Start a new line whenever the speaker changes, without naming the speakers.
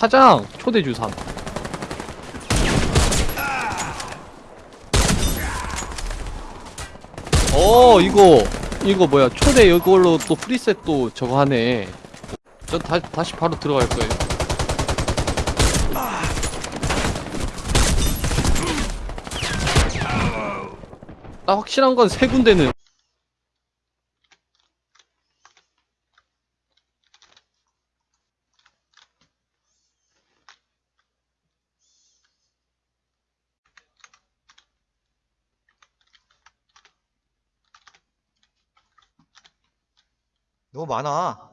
파장 초대 주삼. 어 이거 이거 뭐야 초대 이걸로 또 프리셋 또 저거 하네. 전 다, 다시 바로 들어갈 거예요. 나 확실한 건 세 군데는
너무 많아.